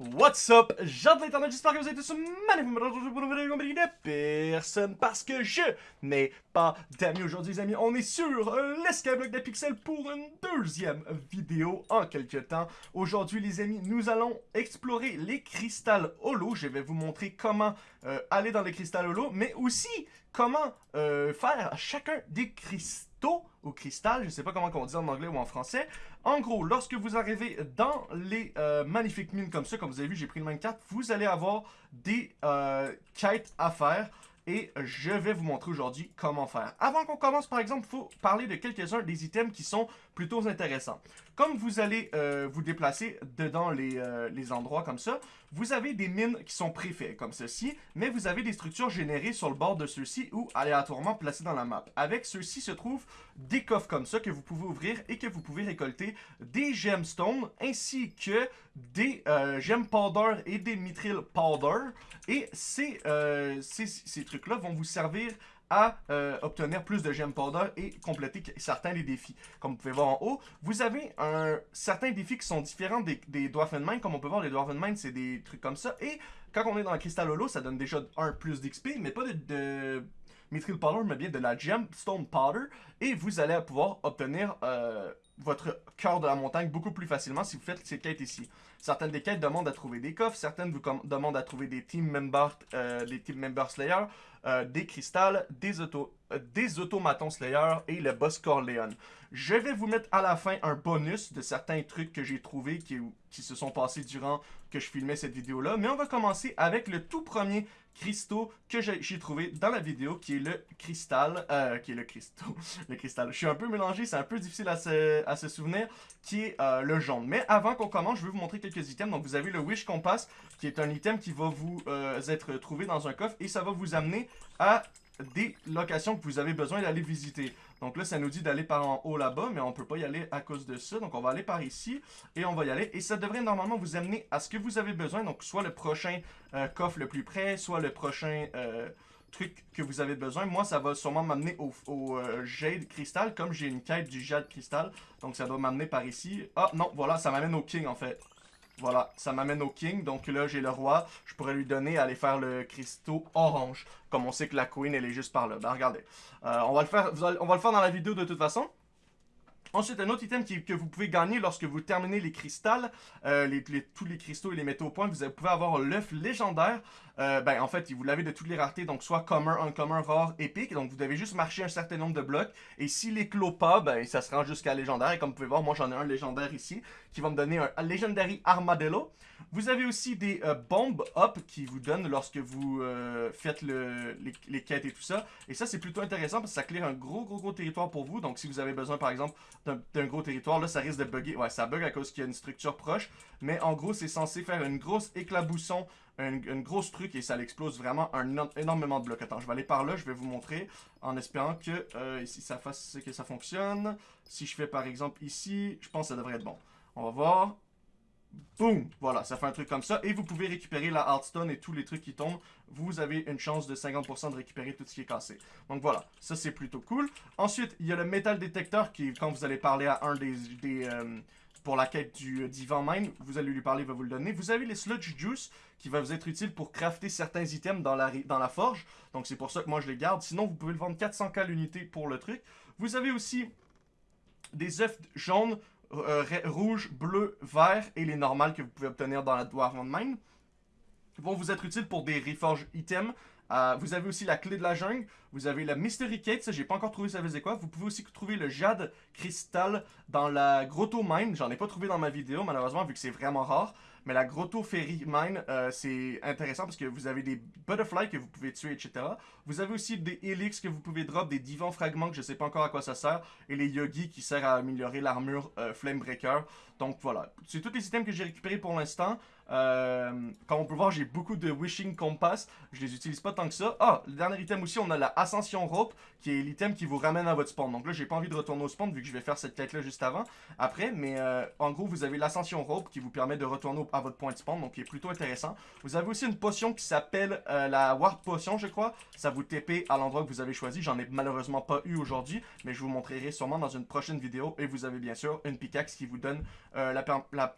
What's up, gens de l'internet, j'espère que vous êtes tous magnifiques pour une vidéo de personne parce que je n'ai pas d'amis aujourd'hui les amis. On est sur l'escabloc des pixels pour une deuxième vidéo en quelques temps. Aujourd'hui les amis, nous allons explorer les cristals holo. Je vais vous montrer comment euh, aller dans les cristals holo, mais aussi comment euh, faire chacun des cristaux ou cristal, je sais pas comment on dit en anglais ou en français. En gros, lorsque vous arrivez dans les euh, magnifiques mines comme ça, comme vous avez vu, j'ai pris le même 4, vous allez avoir des euh, quêtes à faire et je vais vous montrer aujourd'hui comment faire. Avant qu'on commence, par exemple, il faut parler de quelques-uns des items qui sont plutôt intéressants. Comme vous allez euh, vous déplacer dedans les, euh, les, endroits comme ça, vous avez des mines qui sont préfaites comme ceci, mais vous avez des structures générées sur le bord de ceux-ci ou aléatoirement placées dans la map. Avec ceux-ci se trouvent des coffres comme ça que vous pouvez ouvrir et que vous pouvez récolter des gemstones ainsi que des euh, powder et des mithril powder. Et ces, euh, ces, ces trucs-là vont vous servir à euh, obtenir plus de gemmes powder et compléter certains des défis. Comme vous pouvez voir en haut, vous avez un, certains défis qui sont différents des, des Dwarfen Mine. Comme on peut voir, les Dwarfen Mine, c'est des trucs comme ça. Et quand on est dans le cristal holo, ça donne déjà un plus d'XP, mais pas de Mithril Powder, mais bien de la Gemstone Powder. Et vous allez pouvoir obtenir euh, votre cœur de la montagne beaucoup plus facilement si vous faites ces quêtes ici. Certaines des quêtes demandent à trouver des coffres, certaines vous demandent à trouver des team members, euh, des team Slayer, euh, des cristals, des, auto, des automatons Slayer et le boss Corleone. Je vais vous mettre à la fin un bonus de certains trucs que j'ai trouvés qui se sont passés durant que je filmais cette vidéo-là. Mais on va commencer avec le tout premier cristaux que j'ai trouvé dans la vidéo, qui est le cristal, euh, qui est le cristaux, le cristal. Je suis un peu mélangé, c'est un peu difficile à se, souvenir, qui est euh, le jaune. Mais avant qu'on commence, je vais vous montrer quelques items. Donc vous avez le Wish Compass, qui est un item qui va vous euh, être trouvé dans un coffre, et ça va vous amener à des locations que vous avez besoin d'aller visiter. Donc là, ça nous dit d'aller par en haut là-bas, mais on peut pas y aller à cause de ça. Donc on va aller par ici et on va y aller. Et ça devrait normalement vous amener à ce que vous avez besoin. Donc soit le prochain euh, coffre le plus près, soit le prochain euh, truc que vous avez besoin. Moi, ça va sûrement m'amener au, euh, Jade Crystal, comme j'ai une quête du Jade Crystal. Donc ça doit m'amener par ici. Ah non, voilà, ça m'amène au King en fait. Voilà, ça m'amène au King. Donc là, j'ai le roi. Je pourrais lui donner à aller faire le cristaux orange. Comme on sait que la Queen, elle est juste par là. Ben, regardez. Euh, on, va le faire, on va faire dans la vidéo de toute façon. Ensuite, un autre item que vous pouvez gagner lorsque vous terminez les cristals, euh, tous les cristaux et les métaux au point, vous pouvez avoir l'œuf légendaire. Euh, ben, en fait, vous l'avez de toutes les raretés, donc soit commun, uncommon, rare, épique. Donc, vous devez juste marcher un certain nombre de blocs. Et s'il clos pas, ben, ça se rend jusqu'à légendaire. Et comme vous pouvez voir, moi, j'en ai un légendaire ici, qui va me donner un Legendary Armadillo. Vous avez aussi des euh, bombes up qui vous donnent lorsque vous euh, faites le, les, les, quêtes et tout ça. Et ça, c'est plutôt intéressant parce que ça clear un gros, gros, gros territoire pour vous. Donc, si vous avez besoin, par exemple, d'un gros territoire, là, ça risque de bugger. Ouais, ça bug à cause qu'il y a une structure proche. Mais en gros, c'est censé faire une grosse éclabousson une, grosse truc et ça l'explose vraiment un, énormément de blocs. Attends, je vais aller par là, je vais vous montrer en espérant que euh, ici ça fasse que ça fonctionne. Si je fais par exemple ici, je pense que ça devrait être bon. On va voir. Boum! Voilà, ça fait un truc comme ça. Et vous pouvez récupérer la Hearthstone et tous les trucs qui tombent. Vous avez une chance de 50% de récupérer tout ce qui est cassé. Donc voilà, ça c'est plutôt cool. Ensuite, il y a le Metal Detector qui, quand vous allez parler à un des... des euh, pour la quête du euh, Divan Mine, vous allez lui parler, il va vous le donner. Vous avez les Sludge Juice qui va vous être utile pour crafter certains items dans la, dans la forge. Donc c'est pour ça que moi je les garde. Sinon, vous pouvez le vendre 400k l'unité pour le truc. Vous avez aussi des œufs jaunes, euh, rouges, bleus, verts et les normales que vous pouvez obtenir dans la Dwarven Mine. Vont vous être utiles pour des reforge items. Euh, vous avez aussi la clé de la jungle. Vous avez la Mystery Kate, ça j'ai pas encore trouvé ça faisait quoi. Vous pouvez aussi trouver le jade cristal dans la grotto mine. J'en ai pas trouvé dans ma vidéo malheureusement vu que c'est vraiment rare. Mais la grotto fairy mine, euh, c'est intéressant parce que vous avez des butterflies que vous pouvez tuer, etc. Vous avez aussi des helix que vous pouvez drop, des divans fragments que je sais pas encore à quoi ça sert. Et les yogi qui servent à améliorer l'armure euh, Flamebreaker. Donc voilà, c'est tous les items que j'ai récupérés pour l'instant. Euh, comme on peut voir, j'ai beaucoup de Wishing Compass. Je les utilise pas tant que ça. Ah, le dernier item aussi, on a la Ascension Rope, qui est l'item qui vous ramène à votre spawn. Donc là, j'ai pas envie de retourner au spawn, vu que je vais faire cette quête-là juste avant, après. Mais euh, en gros, vous avez l'Ascension Rope, qui vous permet de retourner à votre point de spawn, donc qui est plutôt intéressant. Vous avez aussi une potion qui s'appelle euh, la Warp Potion, je crois. Ça vous TP à l'endroit que vous avez choisi. J'en ai malheureusement pas eu aujourd'hui, mais je vous montrerai sûrement dans une prochaine vidéo. Et vous avez bien sûr une pickaxe qui vous donne la, la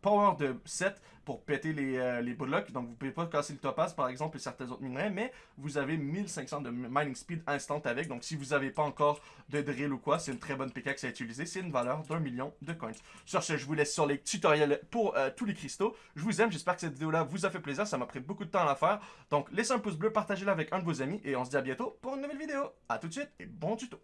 power de 7 pour péter les, euh, les. Donc, vous pouvez pas casser le topaz, par exemple, et certains autres minerais, mais vous avez 1500 de mining speed instant avec. Donc, si vous n'avez pas encore de drill ou quoi, c'est une très bonne pickaxe à utiliser. C'est une valeur d'un million de coins. Sur ce, je vous laisse sur les tutoriels pour euh, tous les cristaux. Je vous aime, j'espère que cette vidéo-là vous a fait plaisir. Ça m'a pris beaucoup de temps à la faire. Donc, laissez un pouce bleu, partagez-la avec un de vos amis, et on se dit à bientôt pour une nouvelle vidéo. A tout de suite, et bon tuto!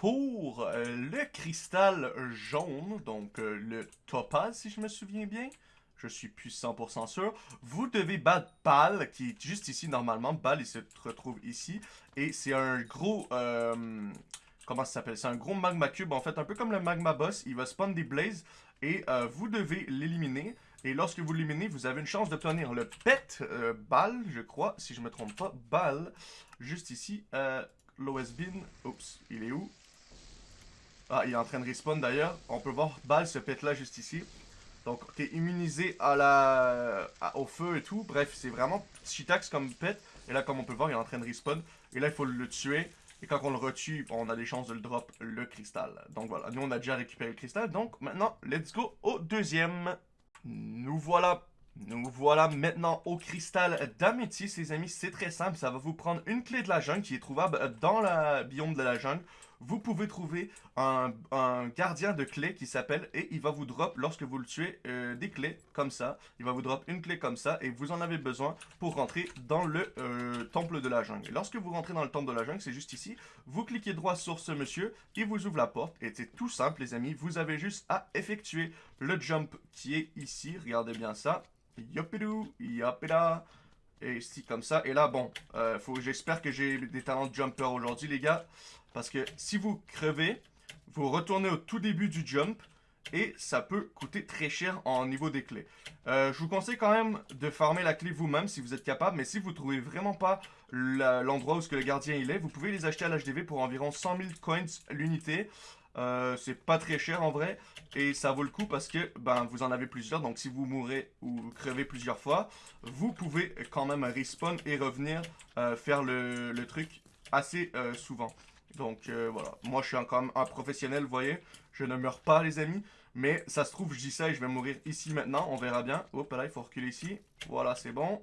Pour euh, le cristal jaune, donc le topaz si je me souviens bien, je suis plus 100% sûr. Vous devez battre Bal, qui est juste ici normalement. Bal, il se retrouve ici. Et c'est un gros... Euh, comment ça s'appelle? C'est un gros magma cube, en fait, un peu comme le magma boss. Il va spawn des blazes et euh, vous devez l'éliminer. Et lorsque vous l'éliminez, vous avez une chance d'obtenir le pet euh, Bal, je crois, si je me trompe pas. Bal, juste ici. Euh, Bin, oups, il est où? Ah, il est en train de respawn d'ailleurs. On peut voir Bal, ce pet là, juste ici. Donc, t'es immunisé à la, au feu et tout. Bref, c'est vraiment Chitax comme pet. Et là, comme on peut voir, il est en train de respawn. Et là, il faut le tuer. Et quand on le retue, on a des chances de le drop le cristal. Donc voilà, nous on a déjà récupéré le cristal. Donc maintenant, let's go au deuxième. Nous voilà nous voilà maintenant au cristal d'améthyste, les amis. C'est très simple. Ça va vous prendre une clé de la jungle qui est trouvable dans la biome de la jungle vous pouvez trouver un, gardien de clés qui s'appelle et il va vous drop lorsque vous le tuez euh, des clés comme ça. Il va vous drop une clé comme ça et vous en avez besoin pour rentrer dans le euh, temple de la jungle. Lorsque vous rentrez dans le temple de la jungle, c'est juste ici, vous cliquez droit sur ce monsieur, il vous ouvre la porte et c'est tout simple les amis. Vous avez juste à effectuer le jump qui est ici. Regardez bien ça. Yopidou, yopida. Et ici comme ça. Et là, bon, euh, j'espère que j'ai des talents de jumper aujourd'hui les gars. Parce que si vous crevez, vous retournez au tout début du jump et ça peut coûter très cher en niveau des clés. Euh, je vous conseille quand même de farmer la clé vous-même si vous êtes capable, mais si vous trouvez vraiment pas l'endroit où ce que le gardien il est, vous pouvez les acheter à l'HDV pour environ 100 000 coins l'unité. Euh, c'est pas très cher en vrai et ça vaut le coup parce que ben vous en avez plusieurs donc si vous mourrez ou crevez plusieurs fois vous pouvez quand même respawn et revenir euh, faire le, truc assez souvent. Donc euh, voilà, moi je suis encore un professionnel, vous voyez. Je ne meurs pas les amis, mais ça se trouve je dis ça et je vais mourir ici maintenant, on verra bien. Hop là, il faut reculer ici. Voilà, c'est bon.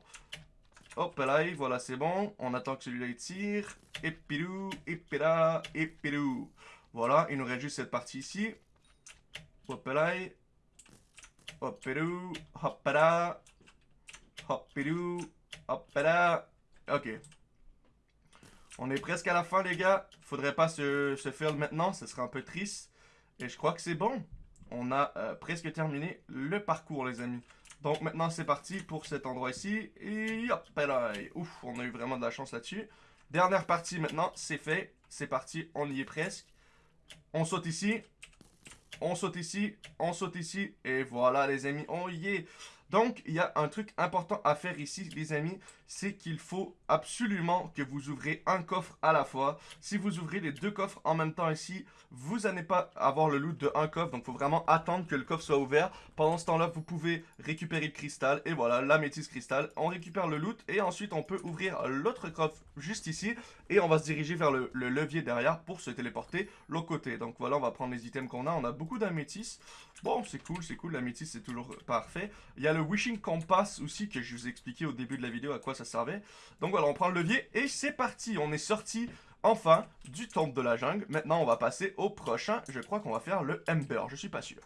Hop là, voilà, c'est bon. On attend que celui-là il tire. Et pilou, et pila, et pilou. Voilà, il nous reste juste cette partie ici. Hop là. Hop pilou, hop là. Hop pilou, hop là. Ok, on est presque à la fin, les gars. Faudrait pas se, faire maintenant, ce serait un peu triste. Et je crois que c'est bon. On a euh, presque terminé le parcours, les amis. Donc maintenant, c'est parti pour cet endroit ici. Et hop là, ouf, on a eu vraiment de la chance là-dessus. Dernière partie maintenant, c'est fait. C'est parti, on y est presque. On saute ici. On saute ici, on saute ici. Et voilà, les amis, on y est. Donc, il y a un truc important à faire ici, les amis, c'est qu'il faut absolument que vous ouvrez un coffre à la fois. Si vous ouvrez les deux coffres en même temps ici, vous n'allez pas avoir le loot de un coffre, donc il faut vraiment attendre que le coffre soit ouvert. Pendant ce temps-là, vous pouvez récupérer le cristal, et voilà, la métisse cristal. On récupère le loot, et ensuite on peut ouvrir l'autre coffre juste ici, et on va se diriger vers le, levier derrière pour se téléporter l'autre côté. Donc voilà, on va prendre les items qu'on a. On a beaucoup d'améthyste. Bon, c'est cool, c'est cool, l'améthyste c'est toujours parfait. Il y a le Wishing Compass aussi que je vous ai expliqué au début de la vidéo à quoi ça servait. Donc voilà, on prend le levier et c'est parti. On est sorti enfin du temple de la jungle. Maintenant, on va passer au prochain. Je crois qu'on va faire le Ember, je suis pas sûr.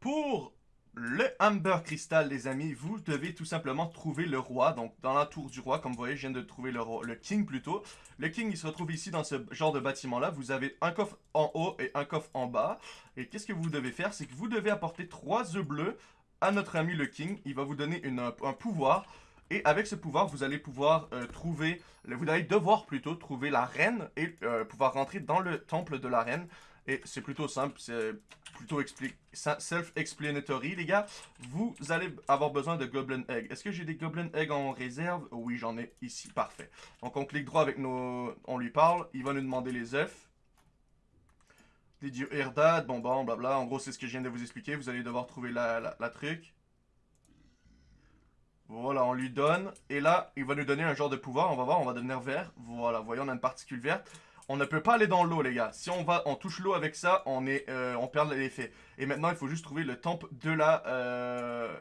Pour le Amber Crystal, les amis, vous devez tout simplement trouver le roi. Donc, dans la tour du roi, comme vous voyez, je viens de trouver le, le king plutôt. Le king, il se retrouve ici dans ce genre de bâtiment-là. Vous avez un coffre en haut et un coffre en bas. Et qu'est-ce que vous devez faire? C'est que vous devez apporter trois œufs bleus à notre ami le king. Il va vous donner un pouvoir. Et avec ce pouvoir, vous allez pouvoir euh, trouver, vous allez devoir plutôt trouver la reine et euh, pouvoir rentrer dans le temple de la reine. Et c'est plutôt simple, c'est plutôt self-explanatory, les gars. Vous allez avoir besoin de Goblin Egg. Est-ce que j'ai des Goblin Egg en réserve? Oui, j'en ai ici, parfait. Donc on clique droit avec nos... On lui parle, il va nous demander les œufs. Des dieux Herdad, bon bon, blabla. En gros, c'est ce que je viens de vous expliquer. Vous allez devoir trouver la, la truc. Voilà, on lui donne. Et là, il va nous donner un genre de pouvoir. On va voir, on va devenir vert. Voilà, voyons, on a une particule verte. On ne peut pas aller dans l'eau, les gars. Si on va, on touche l'eau avec ça, on est, euh, on perd l'effet. Et maintenant, il faut juste trouver le temple de la, euh,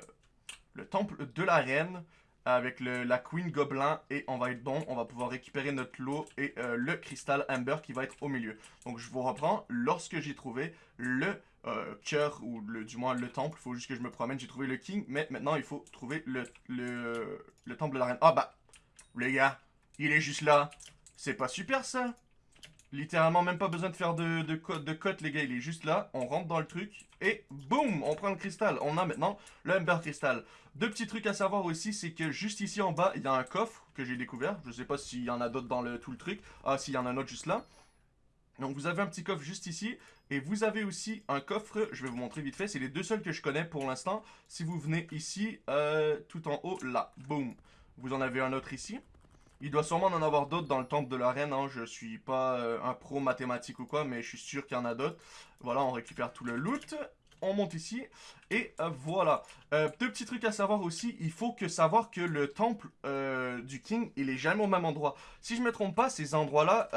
le temple de la reine avec le, la Queen Gobelin et on va être bon, on va pouvoir récupérer notre lot et euh, le cristal Amber qui va être au milieu. Donc je vous reprends, lorsque j'ai trouvé le euh, cœur ou le, du moins le temple, il faut juste que je me promène, j'ai trouvé le King, mais maintenant il faut trouver le, le, le temple de la reine. Ah bah, les gars, il est juste là, c'est pas super ça? Littéralement, même pas besoin de faire de, de, cote, les gars. Il est juste là. On rentre dans le truc. Et boum On prend le cristal. On a maintenant le Ember Crystal. Deux petits trucs à savoir aussi, c'est que juste ici en bas, il y a un coffre que j'ai découvert. Je sais pas s'il y en a d'autres dans le, tout le truc. Ah, s'il y en a un autre juste là. Donc vous avez un petit coffre juste ici. Et vous avez aussi un coffre, je vais vous montrer vite fait. C'est les deux seuls que je connais pour l'instant. Si vous venez ici, euh, tout en haut, là. Boum Vous en avez un autre ici. Il doit sûrement en avoir d'autres dans le temple de la reine. Hein. Je suis pas euh, un pro mathématique ou quoi, mais je suis sûr qu'il y en a d'autres. Voilà, on récupère tout le loot. On monte ici. Et euh, voilà. Euh, deux petits trucs à savoir aussi. Il faut que savoir que le temple du king, il est jamais au même endroit. Si je me trompe pas, ces endroits-là,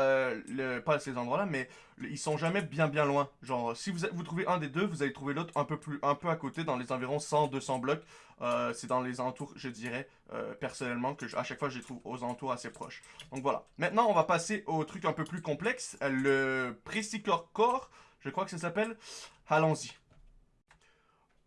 pas ces endroits-là, mais ils sont jamais bien bien loin. Genre, si vous, vous trouvez un des deux, vous allez trouver l'autre un peu plus, un peu à côté, dans les environs 100-200 blocs. Euh, c'est dans les entours, je dirais, euh, personnellement, que à chaque fois je les trouve aux entours assez proches. Donc voilà. Maintenant, on va passer au truc un peu plus complexe, le Precicore Core, je crois que ça s'appelle. Allons-y.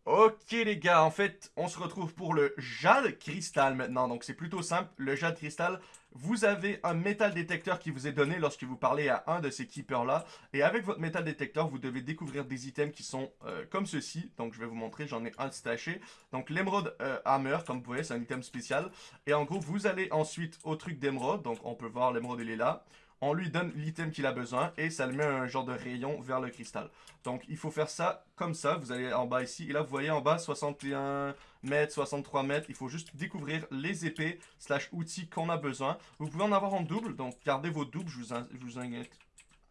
Ok les gars, en fait, on se retrouve pour le jade cristal maintenant. Donc c'est plutôt simple, le jade cristal, vous avez un métal détecteur qui vous est donné lorsque vous parlez à un de ces keepers là. Et avec votre métal détecteur, vous devez découvrir des items qui sont euh, comme ceci. Donc je vais vous montrer, j'en ai un staché. Donc l'émeraude euh, hammer, comme vous voyez, c'est un item spécial. Et en gros, vous allez ensuite au truc d'émeraude. Donc on peut voir l'émeraude, il est là on lui donne l'item qu'il a besoin et ça le met un genre de rayon vers le cristal. Donc il faut faire ça comme ça, vous allez en bas ici, et là vous voyez en bas 61 mètres, 63 mètres, il faut juste découvrir les épées slash outils qu'on a besoin. Vous pouvez en avoir en double, donc gardez vos doubles, je vous, je vous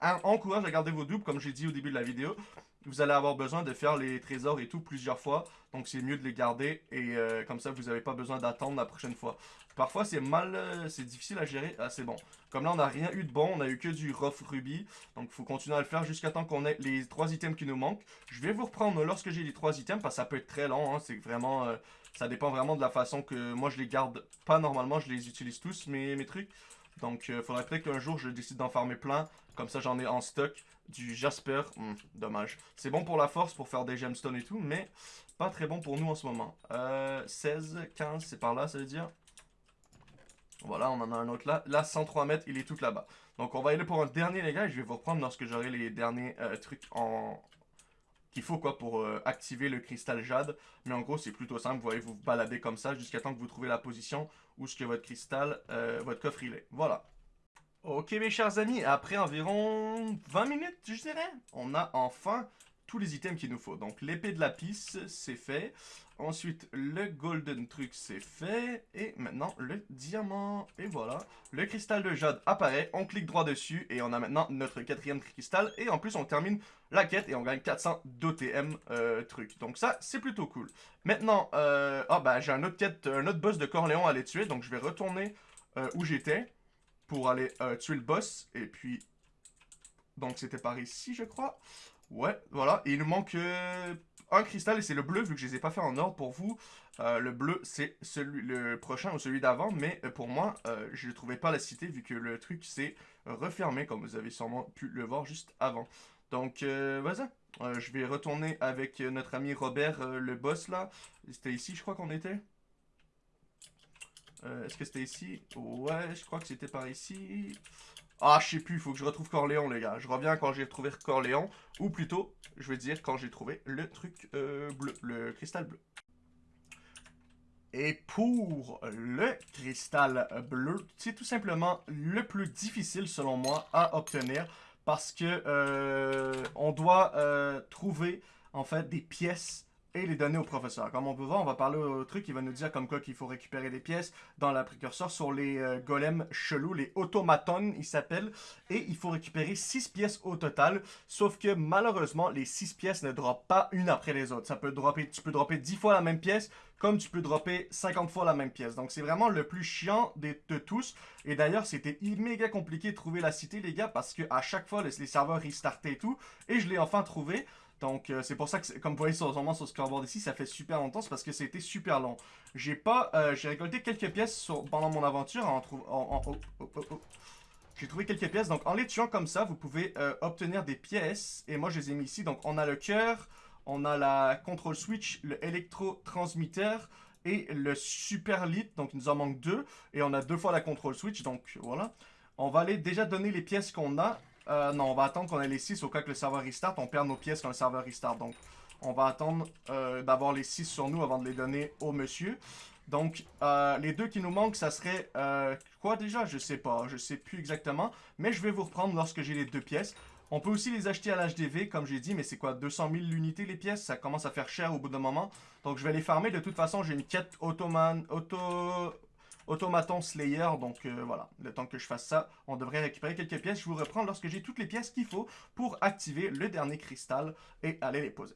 encourage à garder vos doubles comme j'ai dit au début de la vidéo vous allez avoir besoin de faire les trésors et tout plusieurs fois. Donc c'est mieux de les garder et euh, comme ça vous n'avez pas besoin d'attendre la prochaine fois. Parfois c'est mal, euh, c'est difficile à gérer. Ah c'est bon. Comme là on n'a rien eu de bon, on a eu que du rough ruby. Donc il faut continuer à le faire jusqu'à temps qu'on ait les trois items qui nous manquent. Je vais vous reprendre lorsque j'ai les trois items parce ça peut être très long. Hein. C'est vraiment, euh, ça dépend vraiment de la façon que moi je les garde pas normalement. Je les utilise tous mes, mes trucs. Donc il faudrait peut-être qu'un jour je décide d'en farmer plein. Comme ça j'en ai en stock. Du Jasper, hmm, dommage. C'est bon pour la force, pour faire des gemstones et tout, mais pas très bon pour nous en ce moment. Euh, 16, 15, c'est par là, ça veut dire. Voilà, on en a un autre là. Là, 103 mètres, il est tout là-bas. Donc, on va aller pour un dernier, les gars, je vais vous reprendre lorsque j'aurai les derniers euh, trucs en... qu'il faut, quoi, pour euh, activer le cristal jade. Mais en gros, c'est plutôt simple. Vous voyez, vous baladez comme ça jusqu'à temps que vous trouvez la position où ce que votre cristal, euh, votre coffre, il est. Voilà. Ok mes chers amis, après environ 20 minutes je dirais, on a enfin tous les items qu'il nous faut. Donc l'épée de la pisse, c'est fait. Ensuite le golden truc c'est fait. Et maintenant le diamant. Et voilà, le cristal de jade apparaît, on clique droit dessus et on a maintenant notre quatrième cristal. Et en plus on termine la quête et on gagne 400 d'OTM euh, truc. Donc ça c'est plutôt cool. Maintenant, ah j'ai un autre quête, un autre boss de Corléon à aller tuer. Donc je vais retourner euh, où j'étais pour aller euh, tuer le boss. Et puis, donc c'était par ici, je crois. Ouais, voilà. Il nous manque un cristal et c'est le bleu, vu que je les ai pas fait en ordre pour vous. Euh, le bleu, c'est celui le prochain ou celui d'avant, mais pour moi, je ne trouvais pas la cité, vu que le truc s'est refermé, comme vous avez sûrement pu le voir juste avant. Donc, vas-y. je vais retourner avec notre ami Robert, le boss, là. C'était ici, je crois qu'on était. Euh, est-ce que c'était ici? Ouais, je crois que c'était par ici. Ah, je sais plus, il faut que je retrouve Corléon, les gars. Je reviens quand j'ai retrouvé Corléon. Ou plutôt, je veux dire, quand j'ai trouvé le truc euh, bleu, le cristal bleu. Et pour le cristal bleu, c'est tout simplement le plus difficile, selon moi, à obtenir. Parce que euh, on doit trouver, en fait, des pièces et les donner au professeur. Comme on peut voir, on va parler au truc qui va nous dire comme quoi qu'il faut récupérer des pièces dans la précurseur sur les euh, golems chelous, les automatons, ils s'appellent, et il faut récupérer 6 pièces au total, sauf que malheureusement, les 6 pièces ne droppent pas une après les autres. Ça peut dropper, tu peux dropper 10 fois la même pièce, comme tu peux dropper 50 fois la même pièce. Donc c'est vraiment le plus chiant de, tous. Et d'ailleurs, c'était méga compliqué de trouver la cité, les gars, parce que à chaque fois, les, serveurs restartaient et tout, et je l'ai enfin trouvé. Donc euh, c'est pour ça que, comme vous voyez sur, sur le scoreboard ici, ça fait super longtemps, c'est parce que c'était super long. J'ai pas, euh, j'ai récolté quelques pièces pendant mon aventure en, en, oh, oh, oh, j'ai trouvé quelques pièces, donc en les tuant comme ça, vous pouvez euh, obtenir des pièces. Et moi, je les ai mis ici. Donc, on a le cœur, on a la control switch, le électro-transmitteur et le super lit. Donc, il nous en manque deux. Et on a deux fois la control switch, donc voilà. On va aller déjà donner les pièces qu'on a. Euh, non, on va attendre qu'on ait les 6 au cas que le serveur restart. On perd nos pièces quand le serveur restart. Donc, on va attendre euh, d'avoir les 6 sur nous avant de les donner au monsieur. Donc, euh, les deux qui nous manquent, ça serait... quoi déjà? Je sais pas. Je sais plus exactement. Mais je vais vous reprendre lorsque j'ai les deux pièces. On peut aussi les acheter à l'HDV, comme j'ai dit, mais c'est quoi? 200 000 l'unité les pièces? Ça commence à faire cher au bout d'un moment. Donc, je vais les farmer. De toute façon, j'ai une quête Automan... Auto... Automaton Slayer, donc euh, voilà, le temps que je fasse ça, on devrait récupérer quelques pièces. Je vous reprends lorsque j'ai toutes les pièces qu'il faut pour activer le dernier cristal et aller les poser.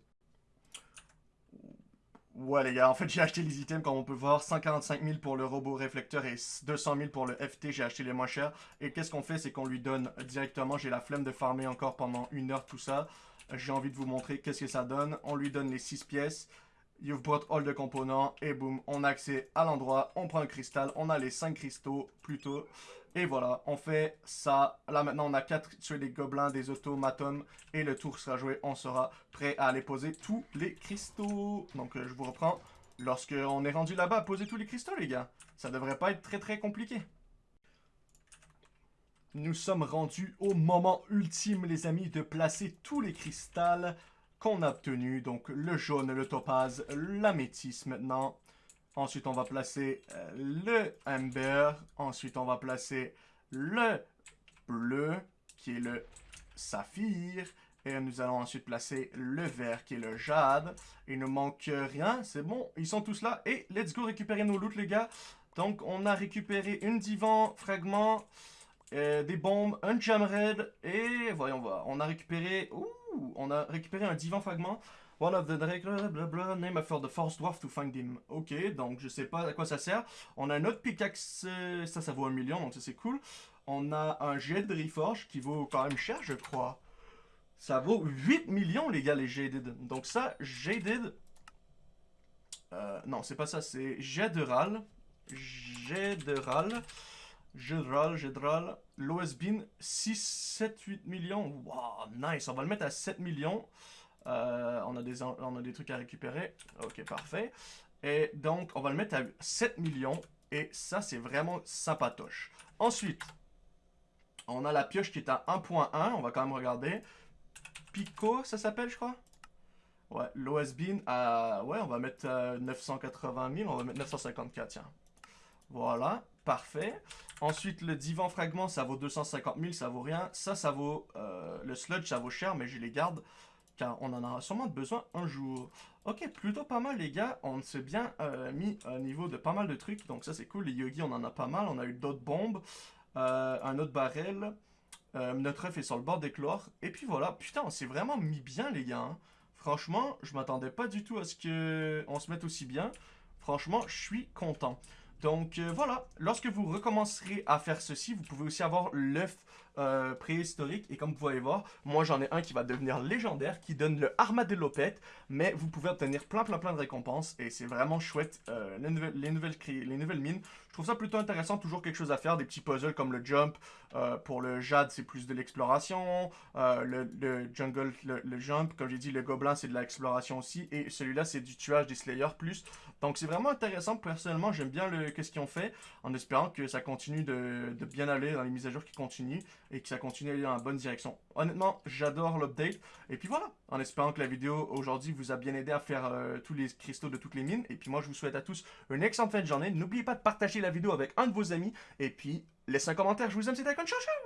Ouais les gars, en fait j'ai acheté les items comme on peut voir, 145 000 pour le robot réflecteur et 200 000 pour le FT, j'ai acheté les moins chers. Et qu'est-ce qu'on fait, c'est qu'on lui donne directement, j'ai la flemme de farmer encore pendant une heure tout ça. J'ai envie de vous montrer qu'est-ce que ça donne. On lui donne les 6 pièces. You've brought all the components. Et boum, on a accès à l'endroit. On prend un cristal. On a les 5 cristaux plutôt. Et voilà, on fait ça. Là maintenant, on a 4 tuer des gobelins, des automatons. Et le tour sera joué. On sera prêt à aller poser tous les cristaux. Donc euh, je vous reprends. Lorsque on est rendu là-bas poser tous les cristaux, les gars. Ça devrait pas être très très compliqué. Nous sommes rendus au moment ultime, les amis, de placer tous les cristals qu'on a obtenu. Donc le jaune, le topaz, la métisse maintenant. Ensuite, on va placer euh, le amber. Ensuite, on va placer le bleu, qui est le saphir. Et nous allons ensuite placer le vert, qui est le jade. Il ne manque rien, c'est bon, ils sont tous là. Et let's go récupérer nos loot, les gars. Donc, on a récupéré une divan, fragment, euh, des bombes, un jamred. Et voyons voir, on a récupéré... Ouh on a récupéré un divan fragment. One of the blablabla, name for the force dwarf to find him. Ok, donc je sais pas à quoi ça sert. On a un autre pickaxe, ça, ça vaut un million, donc ça c'est cool. On a un jet de reforge qui vaut quand même cher, je crois. Ça vaut 8 millions, les gars, les Jaded. Donc ça, Jaded... Euh, non, c'est pas ça, c'est jet de. Jet de râle. Jedral, Jedral, Bin, 6, 7, 8 millions. Wow, nice. On va le mettre à 7 millions. Euh, on, a des, on a des trucs à récupérer. Ok, parfait. Et donc, on va le mettre à 7 millions. Et ça, c'est vraiment sympatoche. Ensuite, on a la pioche qui est à 1.1. On va quand même regarder. Pico, ça s'appelle, je crois? Ouais, l'OSBIN à... Ouais, on va mettre 980 euh, 000. On va mettre 954, tiens. Voilà, parfait. Ensuite, le divan fragment, ça vaut 250 000, ça vaut rien. Ça, ça vaut... Euh, le sludge, ça vaut cher, mais je les garde car on en aura sûrement besoin un jour. Ok, plutôt pas mal les gars, on s'est bien euh, mis au niveau de pas mal de trucs, donc ça c'est cool, les yogis on en a pas mal, on a eu d'autres bombes, euh, un autre barrel, notre œuf est sur le bord d'éclore, et puis voilà, putain on s'est vraiment mis bien les gars, hein. franchement je m'attendais pas du tout à ce qu'on se mette aussi bien, franchement je suis content. Donc euh, voilà, lorsque vous recommencerez à faire ceci, vous pouvez aussi avoir l'œuf euh, préhistorique. Et comme vous pouvez voir, moi j'en ai un qui va devenir légendaire, qui donne le Armadillo Pet. Mais vous pouvez obtenir plein plein plein de récompenses. Et c'est vraiment chouette, euh, les, nouvelles, les, nouvelles les nouvelles mines. Je trouve ça plutôt intéressant, toujours quelque chose à faire. Des petits puzzles comme le jump. pour le jade, c'est plus de l'exploration. le, jungle, le, jump, comme j'ai dit, le gobelin, c'est de l'exploration aussi. Et celui-là, c'est du tuage des slayers plus. Donc c'est vraiment intéressant. Personnellement, j'aime bien le qu'est-ce qu'ils ont fait, en espérant que ça continue de, bien aller dans les mises à jour qui continuent et que ça continue à aller dans la bonne direction. Honnêtement, j'adore l'update. Et puis voilà, en espérant que la vidéo aujourd'hui vous a bien aidé à faire euh, tous les cristaux de toutes les mines. Et puis moi, je vous souhaite à tous une excellente fin de journée. N'oubliez pas de partager la vidéo avec un de vos amis. Et puis, laissez un commentaire. Je vous aime, c'était Icon. Ciao, ciao